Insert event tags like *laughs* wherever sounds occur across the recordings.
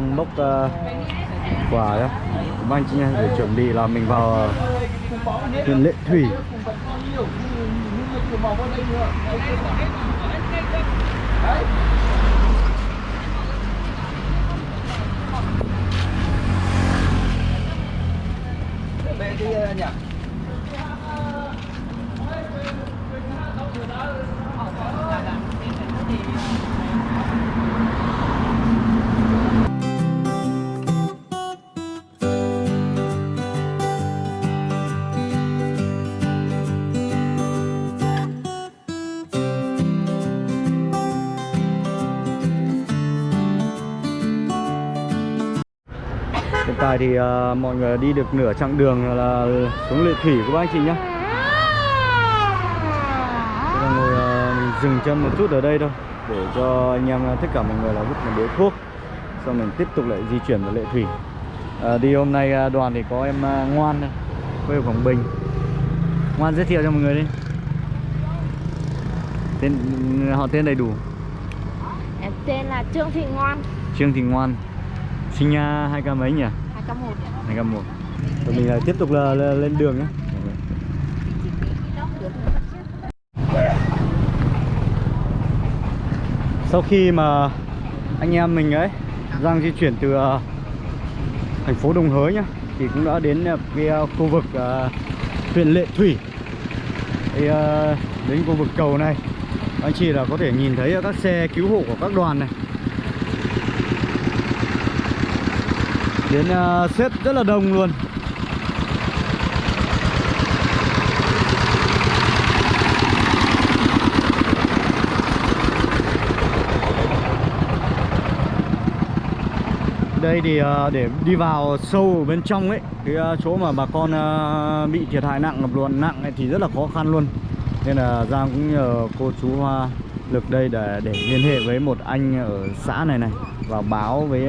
đang bốc uh, quà đó Cũng anh chị em để chuẩn bị là mình vào uh, lệ thủy. Hiện tại thì uh, mọi người đi được nửa chặng đường là xuống lệ thủy của các anh chị giờ ngồi uh, mình dừng chân một chút ở đây thôi để cho anh em tất cả mọi người là hút một điếu thuốc xong mình tiếp tục lại di chuyển vào lệ thủy. À, đi hôm nay đoàn thì có em ngoan đây, quê ở quảng bình. Ngoan giới thiệu cho mọi người đi. Tên họ tên đầy đủ. Em tên là Trương Thị Ngoan. Trương thị ngoan. Sinh uh, hai k mấy nhỉ 201 hai k một rồi mình lại tiếp tục là, là lên đường nhé. Sau khi mà anh em mình ấy đang di chuyển từ uh, thành phố Đồng Hới nhá thì cũng đã đến uh, cái uh, khu vực uh, huyện Lệ Thủy. Thì, uh, đến khu vực cầu này anh chị là có thể nhìn thấy các xe cứu hộ của các đoàn này. Đến ờ, uh, xếp rất là đông luôn. Đây thì uh, để đi vào sâu ở bên trong ấy cái uh, chỗ mà bà con uh, bị thiệt hại nặng ngập lụt nặng ấy thì rất là khó khăn luôn. Nên là Giang cũng nhờ cô chú Hoa lực đây để để liên hệ với một anh ở xã này này và báo với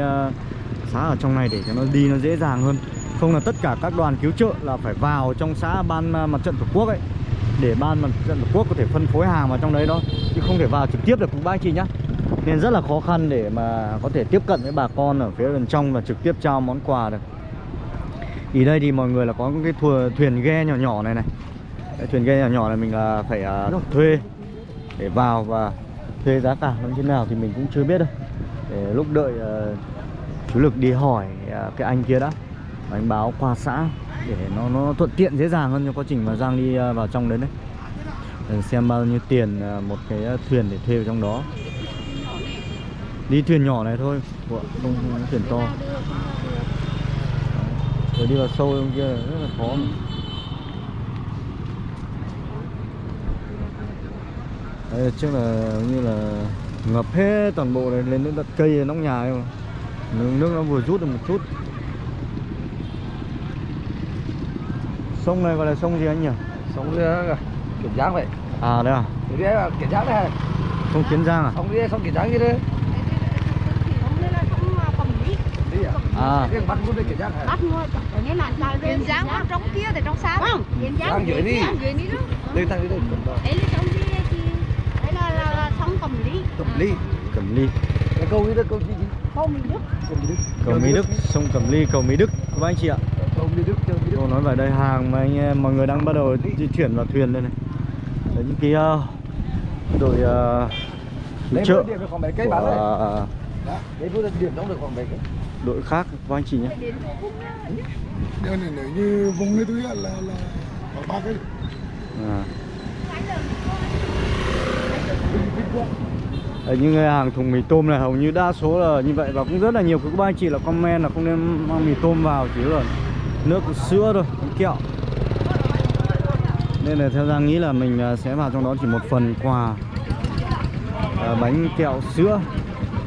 uh, xã ở trong này để cho nó đi nó dễ dàng hơn. Không là tất cả các đoàn cứu trợ là phải vào trong xã ban à, mặt trận tổ quốc ấy để ban mặt trận tổ quốc có thể phân phối hàng vào trong đấy đó chứ không thể vào trực tiếp được cũng bác chị nhá. Nên rất là khó khăn để mà có thể tiếp cận với bà con ở phía bên trong và trực tiếp trao món quà được. Thì đây thì mọi người là có cái thua, thuyền ghe nhỏ nhỏ này này. Cái thuyền ghe nhỏ nhỏ này mình là phải uh, thuê để vào và thuê giá cả. Nó như thế nào thì mình cũng chưa biết đâu. Để lúc đợi uh, chú lực đi hỏi à, cái anh kia đã. Và anh báo qua xã để nó nó thuận tiện dễ dàng hơn cho quá trình mà Giang đi à, vào trong đấy đấy. Để xem bao nhiêu tiền à, một cái thuyền để thuê vào trong đó. Đi thuyền nhỏ này thôi không không thuyền to. Rồi đi vào sâu trong kia rất là khó. Mà. Đấy, trước là như là ngập hết toàn bộ này lên đến đất cây nóc nhà ấy mà nước, nước nó vừa rút được một chút. Sông này gọi là sông gì anh nhỉ? Sống kìa kiểm giang vậy. À đây à? Cái đấy là kiểm giang đấy sông kiến giang à? Không đi không kiểm giang gì đấy? À? À. Cái bắt muốn đi kiểm giang Bắt Ở nên là Tiền giang ở trong kia thì trong xa. Không Tiền giang dưới đi. Dưới đi đó. Đi thằng đi đây Đấy là sông đi thì Đấy là, là, là sông cầm lý cầm ly cẩm ly cái câu đi đó câu gì Câu mình đức. Cầu mỹ đức. Sông cẩm ly cầu mỹ đức. Các anh chị ạ. Câu đi đức câu đi đức. Cô nói về đây hàng mà anh em mọi người đang bắt đầu di chuyển vào thuyền đây này. Đấy những cái uh, đội uh, lấy chợ này của uh, cây. đội khác của anh chị nhé. Đây này nếu như vùng ấy tôi là là là có ba cái à. Đấy, những hàng thùng mì tôm này hầu như đa số là như vậy và cũng rất là nhiều. Các anh chị là comment là không nên mang mì tôm vào chỉ là nước sữa thôi kẹo. Nên là theo Giang nghĩ là mình à, sẽ vào trong đó chỉ một phần quà à, bánh kẹo sữa.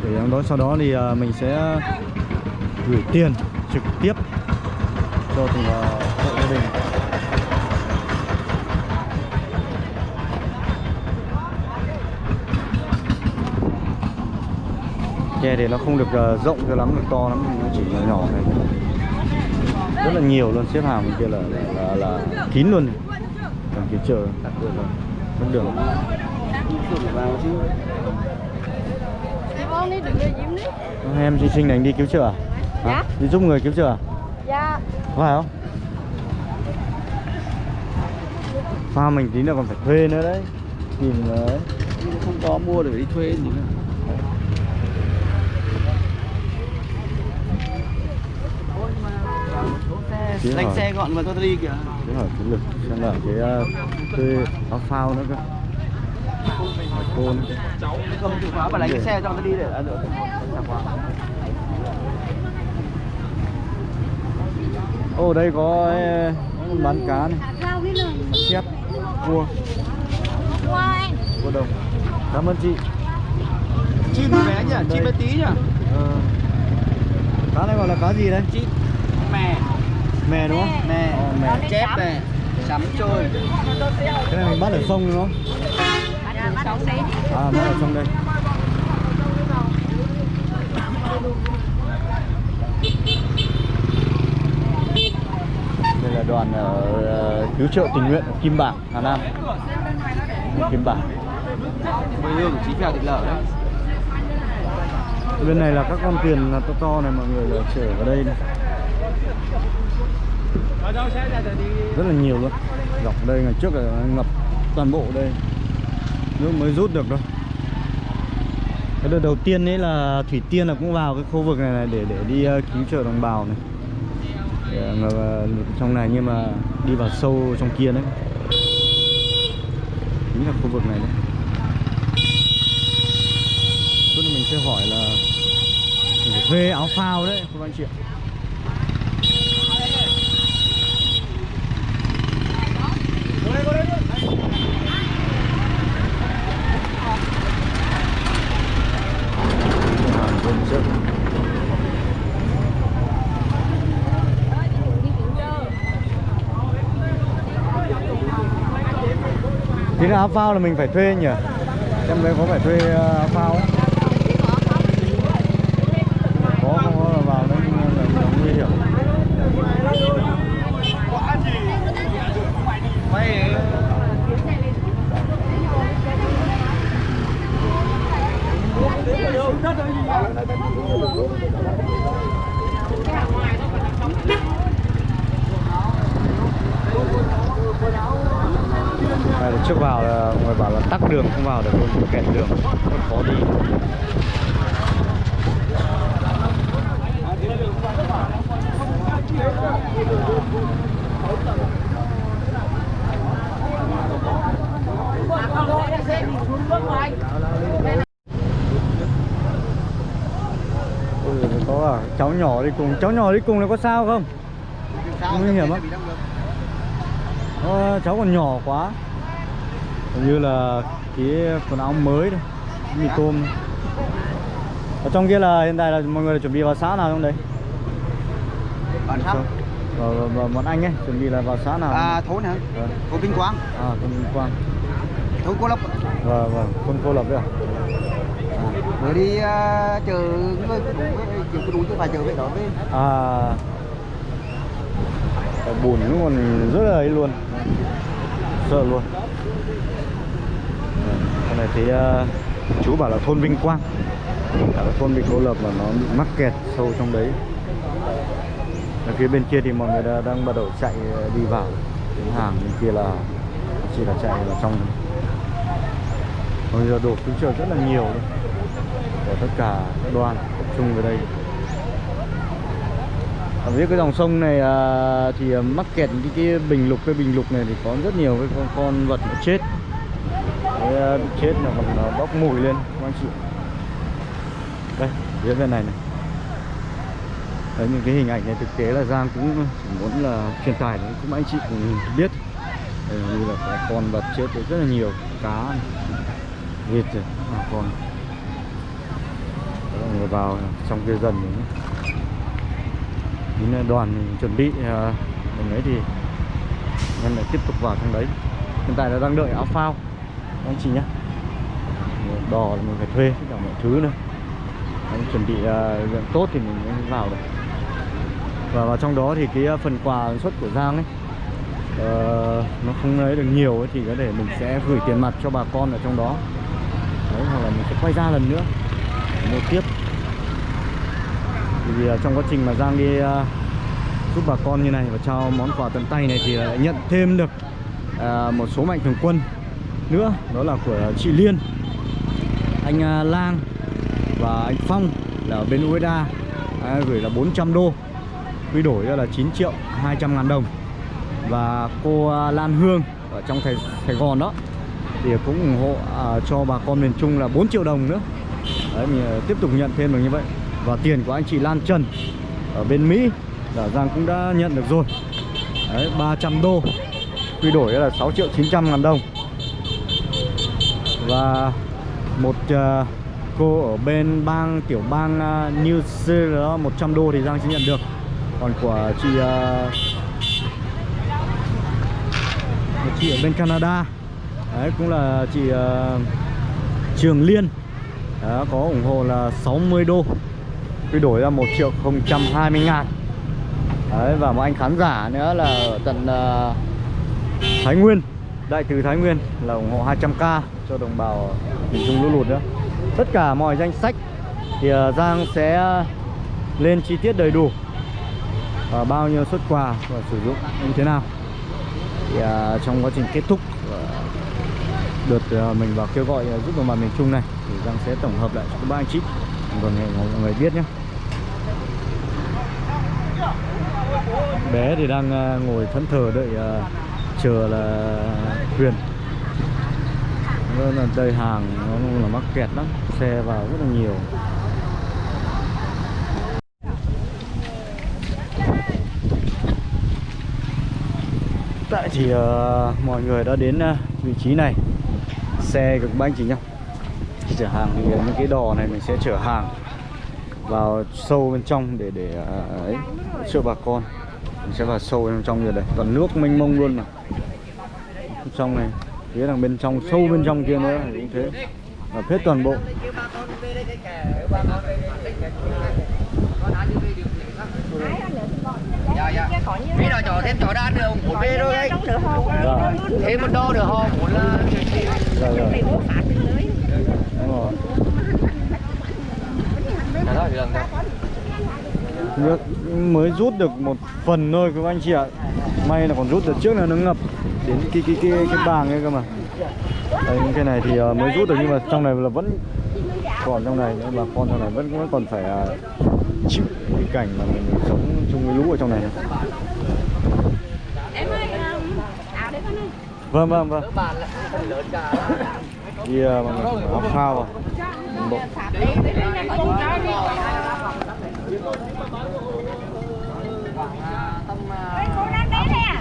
Để trong đó sau đó thì à, mình sẽ gửi tiền trực tiếp cho từng à, hộ gia đình. Ghe thì nó không được ờ, rộng cho lắm, được to lắm, nó chỉ nhỏ nhỏ này. Rất là nhiều luôn, xếp hàng bên kia là là, là, là kín luôn. Còn cái chợ tắt đường rồi. Mất đường. Em xinh xinh này anh đi cứu chữa à? Dạ. Đi giúp người cứu chữa à? Dạ. Phải không? Pha mình tí nữa còn phải thuê nữa đấy Tìm đấy Không có mua để đi thuê gì nữa. Hỏi, xe gọn mà tôi đi kìa. chứ hỏi cái lực xem là cái uh, thuê áo phao nữa cơ Hỏi cô nữa cơ Cầm chìa khóa và đánh cái xe cho tôi đi để ăn được. Ô đây có ờ, bán cá này. Chép, cua, cua đồng Cảm ơn chị Chim bé nhỉ, chim bé tí nhỉ. ờ. Cá này gọi là cá gì đấy? Chim mè, Mè đúng không? mè, Ờ, mè. Chép này, sắm trôi. Cái này mình bắt ở sông đúng không? À bắt ở sông đây. Đây là đoàn ở ờ, cứu trợ tình nguyện Kim Bảng, Hà Nam. Kim Bảng. Quê hương của chí phèo thịt lở đấy. Bên này là các con thuyền là to to này mọi người là chở vào đây này rất là nhiều luôn. Dọc đây ngày trước là ngập toàn bộ đây. Nước mới rút được đâu Cái đợt đầu tiên ấy là Thủy Tiên là cũng vào cái khu vực này, này để để đi ờ, cứu trợ đồng bào này. Để, ờ, ờ, trong này nhưng mà đi vào sâu trong kia đấy. Chính là khu vực này đấy. Chút mình sẽ hỏi là phải thuê áo phao đấy các anh chị ạ Thì. Thế là áo phao là mình phải thuê nhỉ? em đấy có phải thuê áo phao không? Có không có là vào đấy là, là nguy hiểm. Này là trước vào là người bảo là tắc đường không vào được luôn, kẹt đường, rất khó đi. Ừ, có à, cháu nhỏ đi cùng, cháu nhỏ đi cùng là có sao không? Nguy hiểm á. Ờ, cháu còn nhỏ quá Hình như là cái quần áo mới đây Mì tôm Ở trong kia là hiện tại là mọi người chuẩn bị vào xã nào trong đấy? Bạn sắp. Và, và, và bọn anh ấy chuẩn bị là vào xã nào? À, thốn hả? Vâng. Thốn Vinh Quang, À, thôn Vinh Quang thốn Cô Lộc. Vâng, vâng, thôn Cô Lập đấy à? Rồi đi uh, chờ người chờ cứ đủ chứ phải chờ với đó với À Cái bùn nó còn rất là ấy luôn Sợ luôn cái này thấy uh, chú bảo là thôn Vinh Quang. Cả là thôn bị Cô Lập mà nó bị mắc kẹt sâu trong đấy. Ở phía bên kia thì mọi người đã, đang bắt đầu chạy ờ, đi vào. Cái hàng bên kia là chỉ là chạy vào trong Bây giờ đổ cứu trợ rất là nhiều luôn. Của tất cả các đoàn tập trung về đây. Ở phía cái dòng sông này à, thì ờ, mắc kẹt cái, cái bình lục cái bình lục này thì có rất nhiều cái con, con vật nó chết cái ờ, bị chết là còn ờ, bốc mùi lên các anh chị. Đây phía bên này này. Đấy những cái hình ảnh này thực tế là Giang cũng muốn là truyền tải đến cũng anh chị cũng biết. Đây, như là con vật chết rất là nhiều cá này, vịt rồi à, con người vào trong kia dần đến đoàn mình chuẩn bị ờ, mình ấy thì em lại tiếp tục vào trong đấy. Hiện tại là đang đợi áo phao anh chị nhé. Đò là mình phải thuê tất cả mọi thứ nữa. Anh chuẩn bị uh, tốt thì mình mới vào được. Và vào trong đó thì cái à, phần quà xuất của Giang ấy uh, nó không lấy được nhiều ấy, thì có thể mình sẽ gửi tiền mặt cho bà con ở trong đó. Đấy, hoặc là mình sẽ quay ra lần nữa. Mua tiếp. Vì uh, à, trong quá trình mà Giang đi uh, giúp bà con như này và trao món quà tận tay này thì lại nhận thêm được uh, một số mạnh thường quân nữa đó là của chị Liên. Anh à, Lang và anh Phong là ở bên Ueda à, gửi là 400 đô. Quy đổi ra là 9 triệu 200 ngàn đồng. Và cô à, Lan Hương ở trong Sài, Sài Gòn đó thì cũng ủng hộ à, cho bà con miền Trung là 4 triệu đồng nữa. Đấy mình à, tiếp tục nhận thêm được như vậy. Và tiền của anh chị Lan Trần ở bên Mỹ là Giang cũng đã nhận được rồi. Đấy 300 đô. Quy đổi là 6 triệu 900 ngàn đồng và một uh, cô ở bên bang tiểu bang uh, New Zealand ờ, 100 đô thì Giang sẽ nhận được. Còn của chị uh, một chị ở bên Canada. Đấy cũng là chị uh, Trường Liên. Đó, có ủng hộ là 60 đô. Quy đổi ra 1 triệu 020 ngàn. Đấy và một anh khán giả nữa là ở tận uh, Thái Nguyên đại từ Thái Nguyên là ủng hộ 200k cho đồng bào miền Trung lũ lụt nữa. Tất cả mọi danh sách thì à, Giang sẽ lên chi tiết đầy đủ và bao nhiêu xuất quà và sử dụng như thế nào. Thì à, trong quá trình kết thúc đợt à, mình vào kêu gọi à, giúp đồng bào miền Trung này thì Giang sẽ tổng hợp lại cho các bác anh chị. Còn để mọi người biết nhé. Bé thì đang ngồi thẫn thờ đợi chờ là Huyền nên là đây hàng nó là mắc kẹt lắm xe vào rất là nhiều. Tại thì uh, mọi người đã đến uh, vị trí này. Xe cực bánh chỉ nhau. Chở hàng thì những cái đò này mình sẽ chở hàng vào sâu bên trong để để uh, ấy cho bà con mình sẽ vào sâu bên trong như đây toàn nước mênh mông luôn mà bên trong này phía đằng bên trong sâu bên trong kia nữa cũng thế. Và hết toàn bộ. Mỹ nào cho thêm chỗ đan được một bê thôi. Đấy thêm một đô được họ muốn là Dạ, dạ. Đúng rồi. Dạ thôi, được rồi. Nước mới rút được một phần thôi các anh chị ạ May là còn rút được trước là nó ngập đến cái cái cái cái bàng ấy cơ mà những cái này thì ờ, mới rút được nhưng mà trong này là vẫn còn trong này bà con trong này vẫn vẫn còn phải ờ, chịu cái cảnh mà mình sống chung với lũ ở trong này Em ơi, áo đấy con ơi. vâng vâng vâng đi ờ, mọi người áo phao vào bộ Đi, đi, đi, có chút đó đi. tầm Cô đang đấy nè.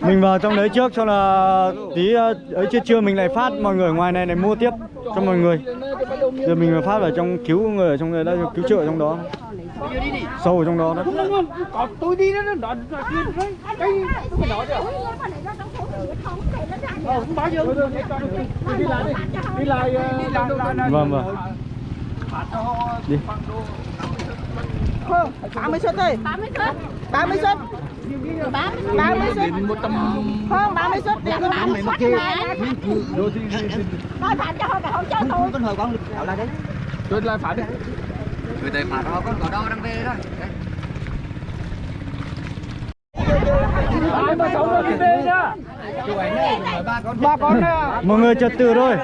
mình vào trong đấy trước cho là tí ờ, ấy trưa trưa mình lại phát mọi người ở ngoài này này mua tiếp cho mọi người. Giờ mình phát ở trong cứu người ở trong người đó cứu trợ ở trong đó. Sâu ở trong đó đó. Có tôi đi đó nó đấy không bao giờ đi lại đi đi lại đi lại vâng vâng. Đi. Không, 30 suất thôi 30 suất. 30 suất 30 30 suất. Không, 30 suất. Để có 30 suất này Nói phạt cho họ không cho tôi con hồi con. Ở lại đấy. Tôi lại phải đi. Người ta phạt họ con có đâu đang về thôi. Ai mà sống rồi đi về nhá? Ba con mọi người trật tự thôi.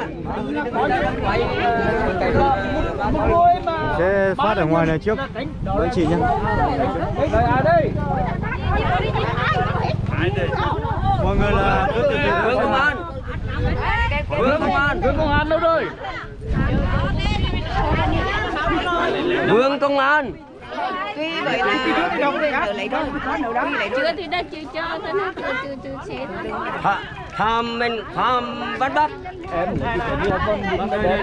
Mà sẽ phát ở ngoài này trước. với chị nhé đây ai đây mọi người là cứ từ từ công an. Vương công an. Vương công an đâu rồi? Vương công an. Chưa thì đã chưa cho thế nó chưa chưa Tha- tham mình tham bắt bắt em lấy cái đi con đi đây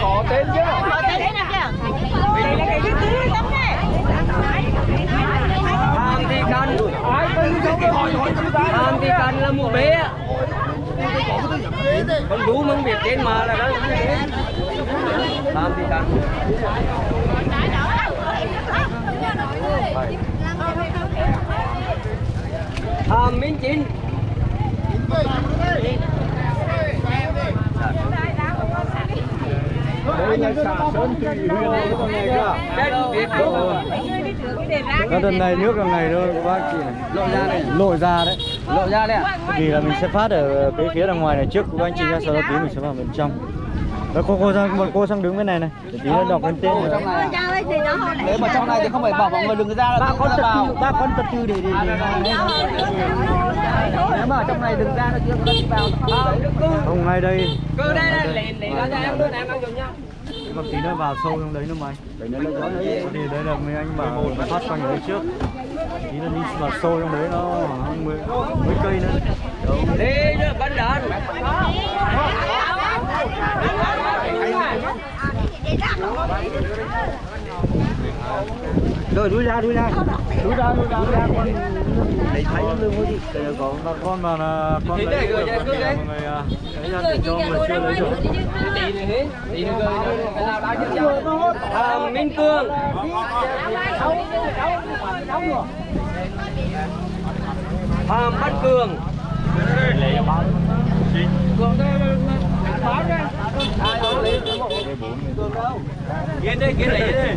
có tên chứ? Tham Thị Cần Tham Thị Cần là một bé Con đú มึง biết tên mà là đó Tham Thị Cần Tham Minh Chính đây là xã sơn thủy huyện đây con này cơ Đất Việt Trung Đó, đợt này nước đợt này thôi các bác chị này lộ ra này lộ ra đấy Lộ ra đây ạ vì là mình sẽ phát ở cái phía đằng ngoài này trước các anh chị nhá sau đó tí mình sẽ vào bên trong đó cô cô sang bọn cô sang đứng bên này này để tí nữa đọc lên tên rồi nếu mà trong này thì không phải bảo mọi người đừng ra là ba tự con ra tập vào tư ba con tập tư để để để nếu mà trong này đừng ra nó chưa có đi vào không ngay đây Cứ đây đây, lấy lấy ra em luôn em đang dùng nhá còn tí nữa vào sâu trong đấy nữa mày. Thì đây là mấy anh bảo phát quanh ở đấy trước. Tí nữa đi vào sâu trong đấy nó khoảng mười mấy cây nữa. Đi nữa, bắn đạn. Rồi đuôi ra đuôi ra đúng ra đúng ra đuôi ra con thấy thấy lưng có gì Đây có con con mà là con đấy. lấy đây, được rồi, mọi cứ đấy. người à, lấy ra để cho người chưa lấy được Đi đi hết, Đi đi cười nữa, cái nào đã chứ Tham Minh Cương Tham Văn Cường Kiến đây, kiến lấy đây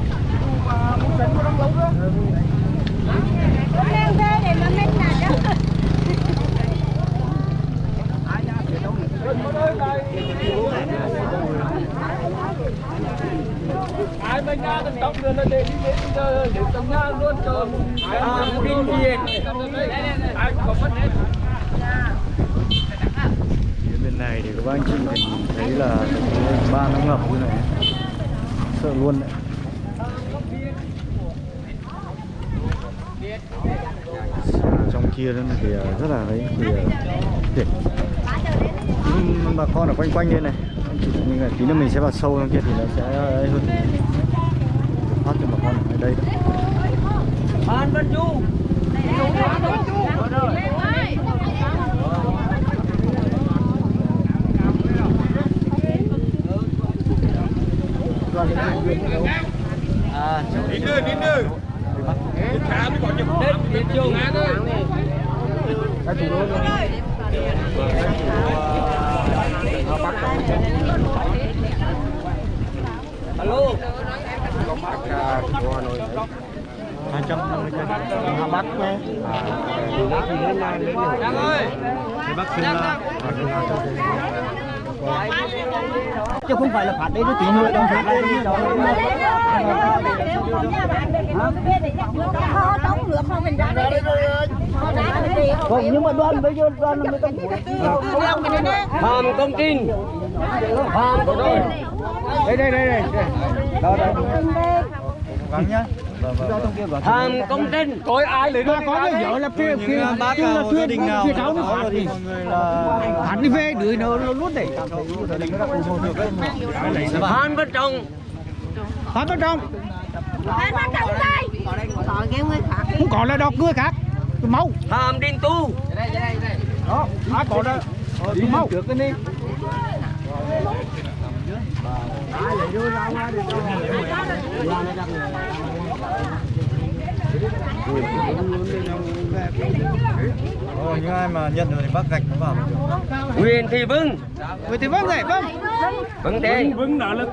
ai bên nhà tận tóc nữa nó để đi đến giờ để tận nhà luôn cho Tham Vinh Hiền ai có vấn đề Phía bên này thì các bác anh chị mình thấy là ba nó ngập như này sợ luôn đấy trong kia đó thì à, rất là ấy thì à, tuyệt Nhưng bà con ở quanh quanh đây này. Nhưng mà tí nữa mình sẽ vào sâu trong kia thì nó sẽ ấy hơn. Phát cho bà con ở đây. Phan Văn Du à cháu đi đưa đi đưa. Khá mới còn nhập Đất Việt Trung các chủ luôn Alo hai trăm năm mươi cân hà bắc nhé Đăng ơi Tây Bắc Sơn La và bác xin trong chứ không phải là phạt đấy nó tính hơi đâu phạt đây đâu không nhưng mà đoan bây giờ đoan là mình công phạm công tin hàm công tin đây đây đây đây đó đây gắng nhá Phạm Công Trinh coi ai lấy có cái vợ là kia kia bác kia là gia đình nào kia cháu nó phạt thì người phạt đi về đuổi nó nó luôn đấy các cụ được đấy Phan Văn Trọng. Phạt bên trong không còn là đọc người khác. Mau. Phạm Đình Tu. Đó ai còn đó đi mau. Được cái đi Ồ, những ai mà nhận rồi thì bác gạch nó vào. Nguyễn Thị Vững Người thì vâng này vâng. Vững thế. Vững đó là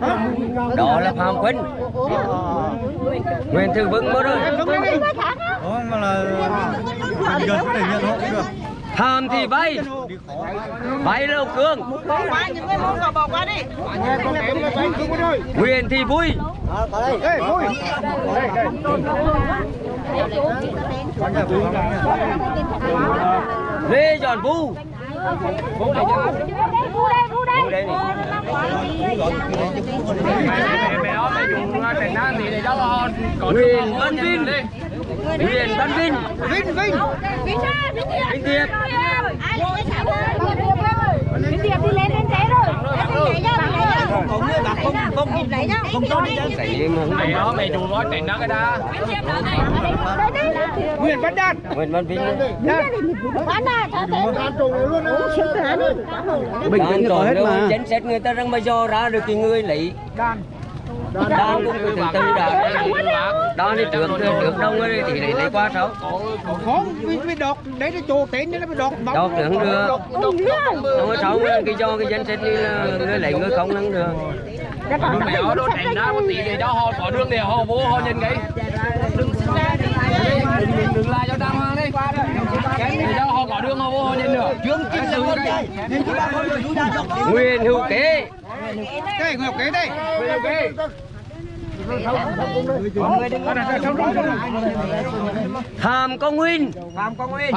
Đó là Phạm Khuynh Nguyễn Thị Vững bố rồi. Vâng lên đi Đó mà là gần thể nhận hộ cũng được Phạm thì Vây Vây Lâu Cương. Quyền những đi. Vui. Vui Lê Giòn Vu. Đây, vu Văn Vinh. Nguyễn Văn Vinh Vinh Vinh Vinh Vinh Điệp. Vinh Điệp rồi? Đi lên lên té rồi. Không bà không không không mà không đó mày đùa nói chuyện đó cái đó. Nguyễn Văn Đan Nguyễn Văn Vinh thế. Đan đi. Bình tĩnh có hết mà Chính sách người ta răng bây giờ ra được cái người lấy Đan Đan cũng từ từ đã Đan đi trước trước đông ấy thì lấy lấy qua sau Không vì đọc Đấy là chỗ tên là bị đọc Đọc được. không được Đâu có sáu cái do cái danh sách đi là người lấy người không không được. Nhưng mà ở đó chuyện đó có tiền thì cho họ có đường thì họ vô họ nhìn cái đừng đừng đừng la cho đăng hoàng đi. Để cho họ có đường họ vô họ nhìn được. Chương cái Nguyễn Hữu Kế Đây Ngọc Kế đây. Hàm Công Nguyên Phạm Quang Nguyên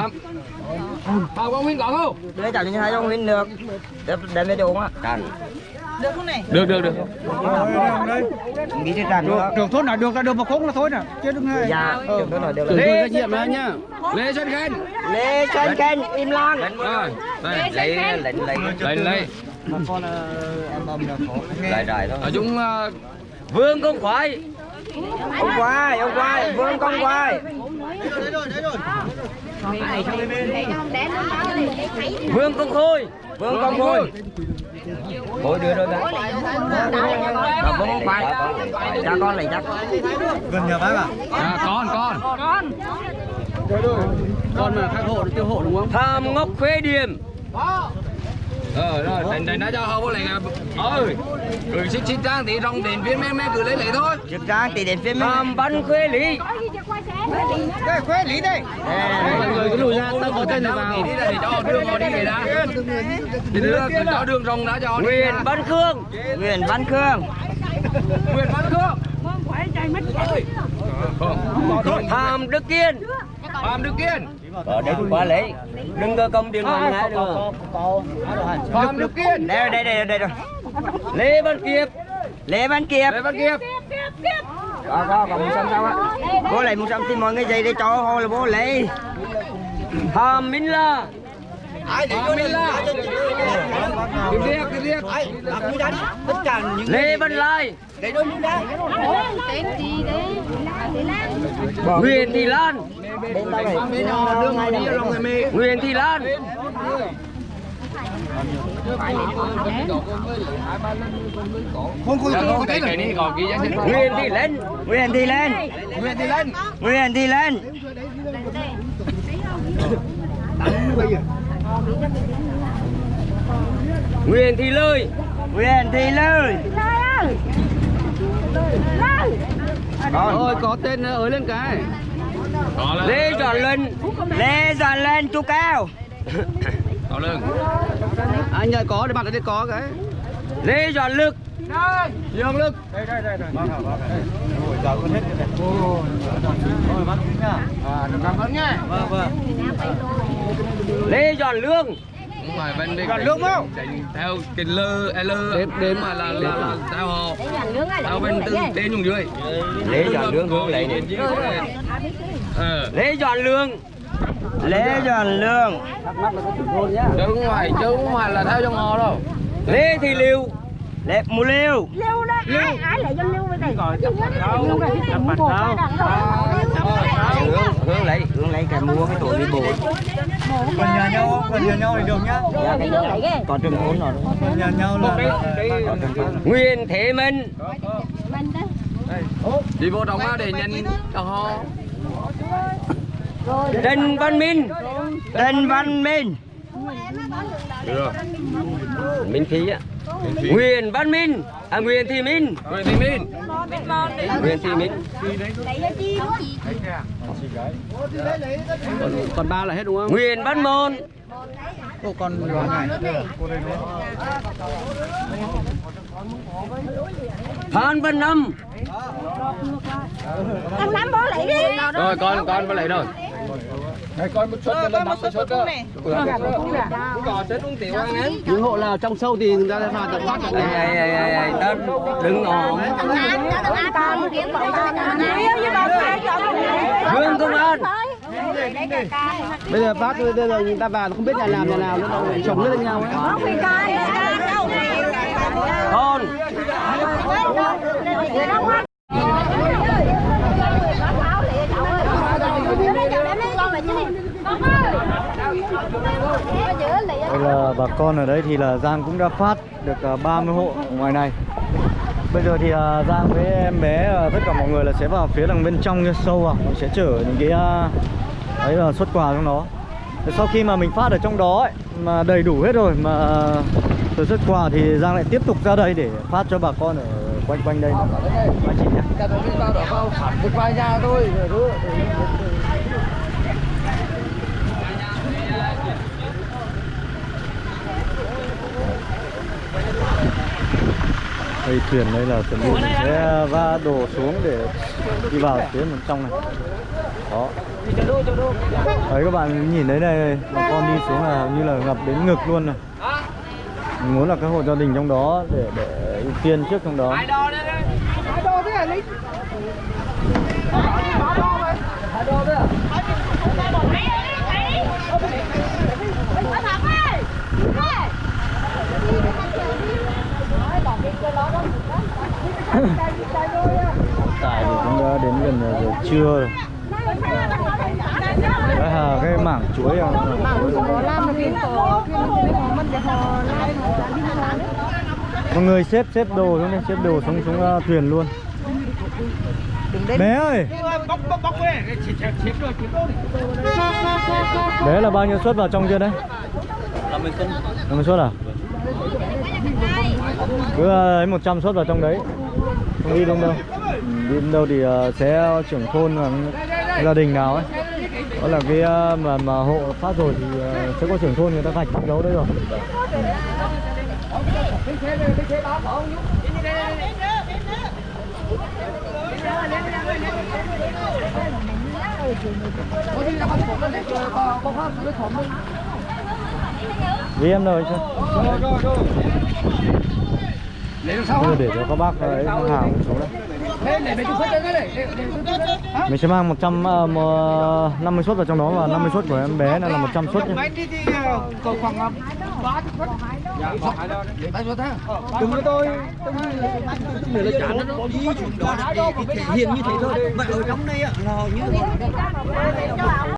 họ có nguyên còn không? Để chào những hai ông Nguyên được. Để đem về đồ á. Được không này? được được được. Nghĩ trên đàn được Được thôn nào được là được mà không là thôi nè Chứ đừng Dạ Được thôn nào được. Là lê nhiệm đó nhá lê xuân khen Lê Sơn Kênh Im Lan rồi lấy lấy lấy Mà con là em bầm là khó lại đại thôi. Ở chúng ờ, Vương Công Khoái Ông Quai Ông Quai Vương Công Quai Vương Công Khôi Vương Công Khôi. Khôi đưa rồi Bà Vương Công Quai Cho con lấy chắc. Gần nhà bác à? à, con con. Con. Mà khắc hộ tiêu hộ đúng không? Tham Ngọc Khuê Điềm ờ rồi đánh đánh đã cho vô lại ơi rồi xích xích trang thì rong đến viên mẹ mẹ cứ lấy lấy thôi. Trực trang tỷ đến phía mình Tham Văn Khuê Lý. Đây. Khuê Lý. đây người cứ lùi ra tao có tên này vào. Đi để cho đưa họ đi để đã để đưa cho đường rong đã cho họ đi Nguyễn Văn Khương. Nguyễn Văn Khương. Nguyễn Văn Khương. Tham Đức Kiên. Phạm Đức Kiên Ở đây quá lấy Đừng có công điện thoại ngay được Phạm Đức Kiên Đây đây đây đây rồi. Lê Văn Kiệp Lê Văn Kiệp Lê Văn Kiệp Có có còn một trăm sao á. Bố lấy một trăm thì mọi người dây để cho hồi là bố lấy. Hàm Minh La Lê Văn Lai? Nguyễn Thị Lan đi Nguyễn Thị Lan. Không không không cái này còn sách Nguyễn Thị Lên Nguyễn Thị Lên Nguyễn Thị Lên Nguyễn Thị Lên Nguyễn Thị Lơi Nguyễn Thị Lư Rồi có tên ới lên cái. Có lên. Lê Doãn Luân. Lê Doãn lên chú cao. *laughs* Có lên. Anh ơi có để bạn ở đây có cái. Lê Doãn Lực. Dương Lực. Ôi, giờ con hết rồi này. Ôi, bác kính à? Cảm ơn nha Vâng, vâng. Lê Doãn Lương. Đúng rồi, bên đây Còn lương không? Theo cái lơ, lơ Đếm, đếm mà là, là, theo họ Theo bên tư tên dùng dưới. Lê Doãn Lương không? lấy đến Ờ Lê Doãn Lương. Lê Doãn Lương. Không phải, chứ không phải là theo trong họ đâu. Lê Thị Liêu Lê Mù Liêu Lưu đó. Ai ai lại cho lưu cái này? Lưu cái này. Chập mặt sao? Hướng, hướng lấy Hương lấy cái mua cái tổ đi bộ Gần nhà nhau? Gần nhà nhau thì được nhá. Còn trường ốn rồi Gần nhà nhau là... Nguyễn Thế Minh Đi vô á để nhận cho họ Trần Văn Minh Trần Văn Minh Minh Khí á Nguyễn Văn Minh. À Nguyễn Thị Minh. Nguyễn Thị Minh. Nguyễn Thị Minh. Còn ba là hết đúng không? Nguyễn Văn Môn. Phan Văn Năm. Thằng Năm bố lấy đi. rồi con con có lấy rồi những hộ nào trong sâu thì người ta sẽ phạt tập phát Ê, ê, ê, ê, ê, tao đừng ổn Thằng Năm, thằng Năm con kiếm bọn cho thằng Năm. Yêu như bà phải cho con. Vương Công An bây giờ phát bây giờ người ta vào không biết nhà làm nhà nào nữa đâu chồng lên nhau ấy. Không coi đâu. Con Đây là bà con ở đây thì là Giang cũng đã phát được à, 30 hộ ngoài này. Bây giờ thì à, Giang với em bé à, tất cả mọi người là sẽ vào phía đằng bên trong kia sâu vào sẽ chở những cái ấy là xuất quà trong đó. Sau khi mà mình phát ở trong đó ấy, mà đầy đủ hết rồi mà từ xuất quà thì Giang lại tiếp tục ra đây để phát cho bà con ở quanh quanh đây. Anh chị nhé được vài nhà thôi đây thuyền đây là chuẩn bị mình sẽ va đổ xuống để đi vào phía bên trong này Đó Đấy các bạn nhìn thấy đây bà con đi xuống là như là ngập đến ngực luôn này Mình muốn là các hộ gia đình trong đó để để ưu tiên trước trong đó *laughs* Tại thì cũng đã đến gần giờ trưa rồi Đấy là cái mảng chuối à. Mọi người xếp xếp đồ xuống xếp đồ xuống xuống uh, thuyền luôn Bé ơi Bé là bao nhiêu suất vào trong chưa đấy? 50 suất 50 suất à? Cứ ờ, lấy 100 suất vào trong đấy. Không đi đâu đâu. Đi đâu thì ờ, sẽ trưởng thôn gia đình nào ấy. Đó là cái ờ, mà mà hộ phát rồi thì sẽ có trưởng thôn người ta gạch đấu đấy rồi. Vì em rồi chưa? Để cho các bác ấy hàng xuống đấy. Mình sẽ mang 100 uh, 50 suất vào trong đó và 50 suất của em bé này là 100 suất nhé. Đừng với tôi Để là chán nó để thể hiện như thế thôi. Mà ở trong đây á là như